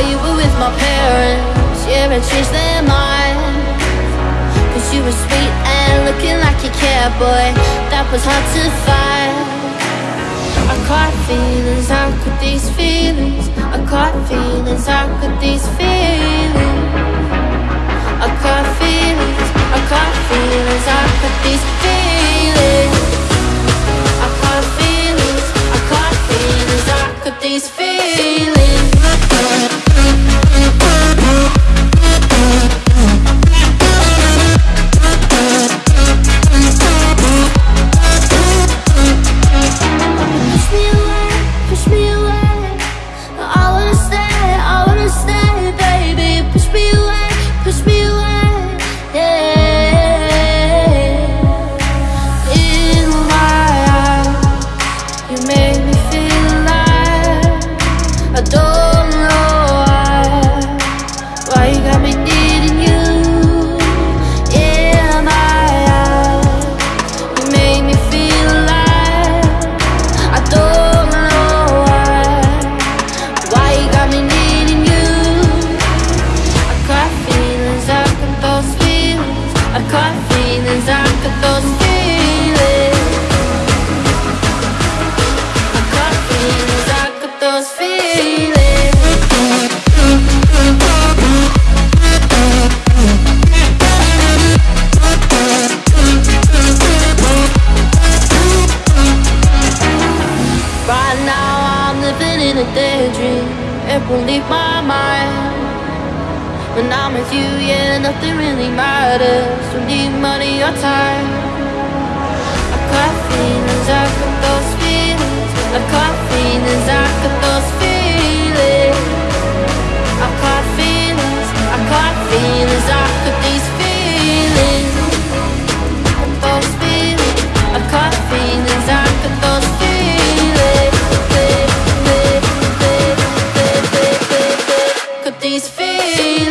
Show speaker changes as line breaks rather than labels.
while you were with my parents. Yeah, I changed their mind Cause you were sweet and looking like you care, boy That was hard to find. I caught feelings, how could these you make It won't leave my mind. When I'm with you, yeah, nothing really matters. Don't need money or time. I got feelings, I these feelings.